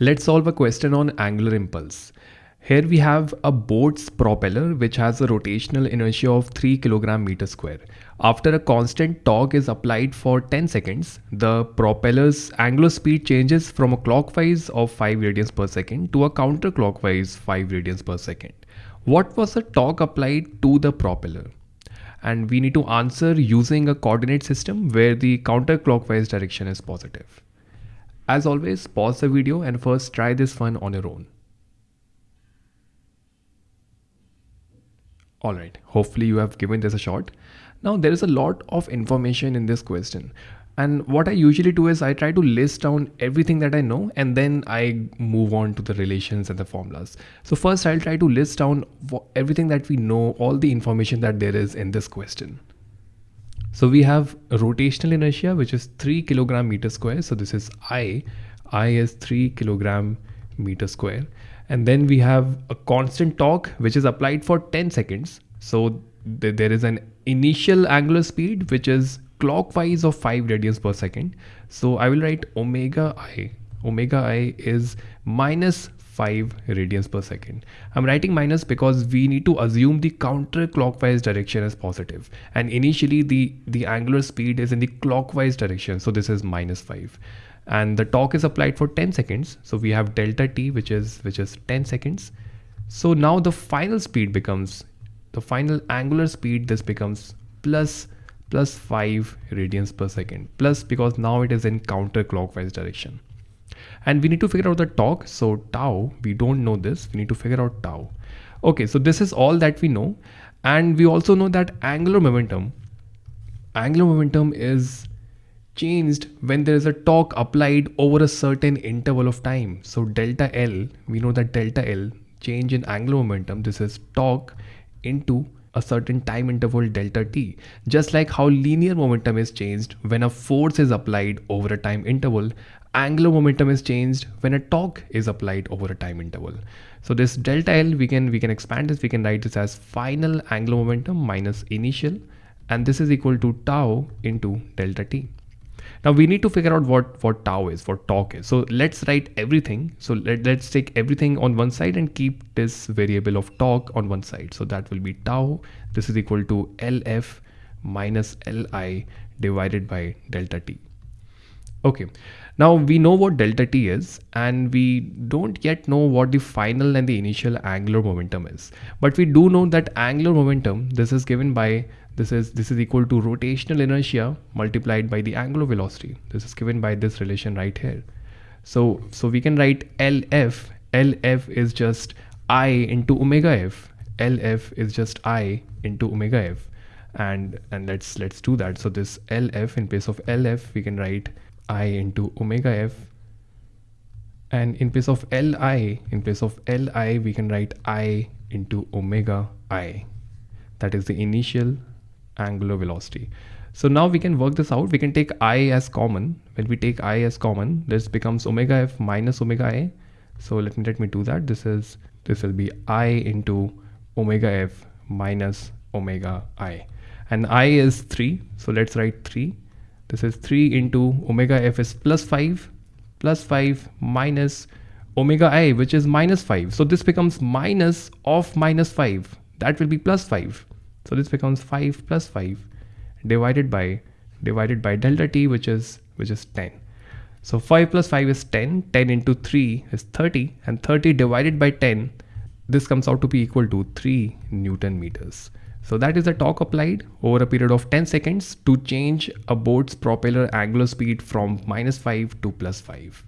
Let's solve a question on angular impulse. Here we have a boat's propeller which has a rotational inertia of 3 kg meter square. After a constant torque is applied for 10 seconds, the propeller's angular speed changes from a clockwise of 5 radians per second to a counterclockwise 5 radians per second. What was the torque applied to the propeller? And we need to answer using a coordinate system where the counterclockwise direction is positive. As always, pause the video and first try this one on your own. Alright, hopefully you have given this a shot. Now there is a lot of information in this question. And what I usually do is I try to list down everything that I know and then I move on to the relations and the formulas. So first I'll try to list down everything that we know, all the information that there is in this question. So we have rotational inertia, which is 3 kilogram meter square. So this is I. I is 3 kilogram meter square. And then we have a constant torque, which is applied for 10 seconds. So th there is an initial angular speed, which is clockwise of 5 radians per second. So I will write omega I. Omega I is minus 5 radians per second. I'm writing minus because we need to assume the counterclockwise direction is positive and initially the, the angular speed is in the clockwise direction. So this is minus 5 and the torque is applied for 10 seconds. So we have delta t which is which is 10 seconds. So now the final speed becomes the final angular speed this becomes plus plus 5 radians per second plus because now it is in counterclockwise direction and we need to figure out the torque. So tau we don't know this. We need to figure out tau. Okay so this is all that we know. And we also know that angular momentum angular momentum is changed when there is a torque applied over a certain interval of time. So delta l we know that delta l change in angular momentum. This is torque into a certain time interval delta t just like how linear momentum is changed when a force is applied over a time interval angular momentum is changed when a torque is applied over a time interval. So this delta L, we can, we can expand this, we can write this as final angular momentum minus initial, and this is equal to tau into delta T. Now we need to figure out what, what tau is, what torque is. So let's write everything. So let, let's take everything on one side and keep this variable of torque on one side. So that will be tau. This is equal to LF minus Li divided by delta T. Okay, now we know what delta t is and we don't yet know what the final and the initial angular momentum is. But we do know that angular momentum, this is given by, this is, this is equal to rotational inertia multiplied by the angular velocity. This is given by this relation right here. So, so we can write LF, LF is just I into omega F. LF is just I into omega F and and let's let's do that so this lf in place of lf we can write i into omega f. And in place of li in place of li we can write i into omega i. That is the initial angular velocity. So now we can work this out. We can take i as common. When we take i as common this becomes omega f minus omega i so let me let me do that. This is this will be i into omega f minus omega i. And i is 3 so let's write 3 this is 3 into omega f is plus 5 plus 5 minus omega i which is minus 5 so this becomes minus of minus 5 that will be plus 5 so this becomes 5 plus 5 divided by divided by delta t which is which is 10 so 5 plus 5 is 10 10 into 3 is 30 and 30 divided by 10 this comes out to be equal to 3 newton meters so that is the torque applied over a period of 10 seconds to change a boat's propeller angular speed from minus 5 to plus 5.